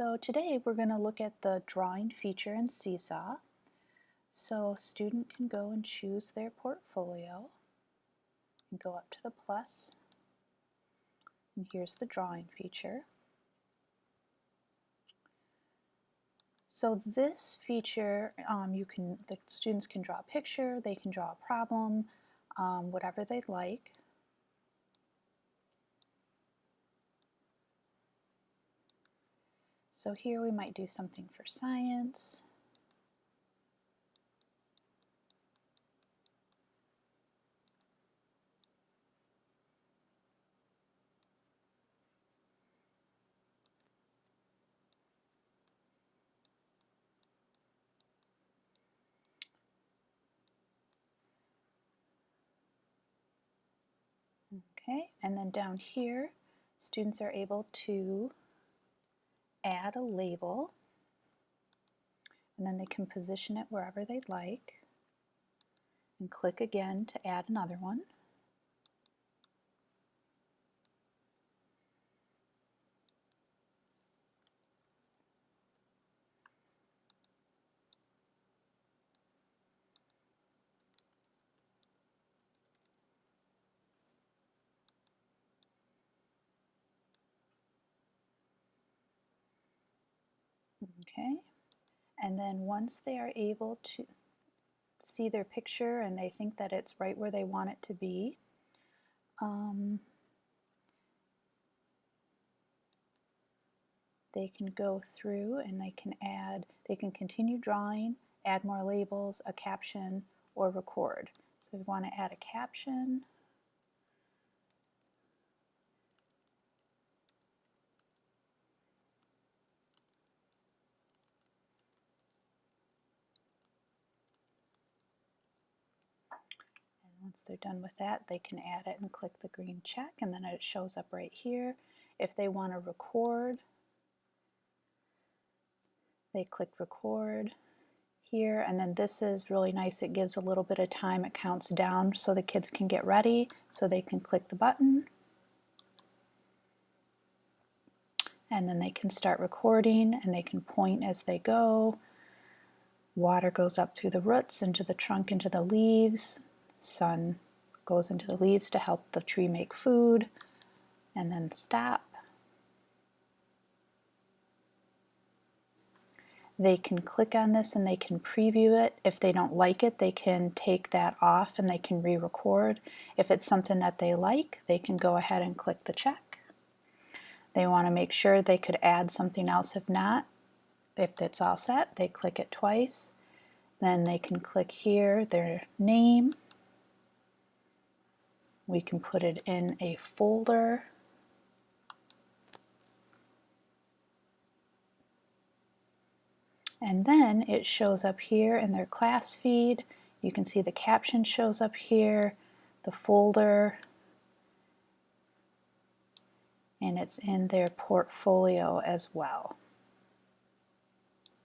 So today we're going to look at the drawing feature in Seesaw. So a student can go and choose their portfolio and go up to the plus and here's the drawing feature. So this feature, um, you can the students can draw a picture, they can draw a problem, um, whatever they'd like. So here we might do something for science. Okay, and then down here, students are able to add a label and then they can position it wherever they'd like and click again to add another one. Okay, and then once they are able to see their picture and they think that it's right where they want it to be, um, they can go through and they can add, they can continue drawing, add more labels, a caption, or record. So we want to add a caption, Once they're done with that, they can add it and click the green check and then it shows up right here. If they want to record, they click record here and then this is really nice. It gives a little bit of time. It counts down so the kids can get ready so they can click the button and then they can start recording and they can point as they go. Water goes up through the roots, into the trunk, into the leaves sun goes into the leaves to help the tree make food, and then stop. They can click on this and they can preview it. If they don't like it, they can take that off and they can re-record. If it's something that they like, they can go ahead and click the check. They want to make sure they could add something else. If not, if it's all set, they click it twice. Then they can click here, their name, we can put it in a folder. And then it shows up here in their class feed. You can see the caption shows up here, the folder, and it's in their portfolio as well.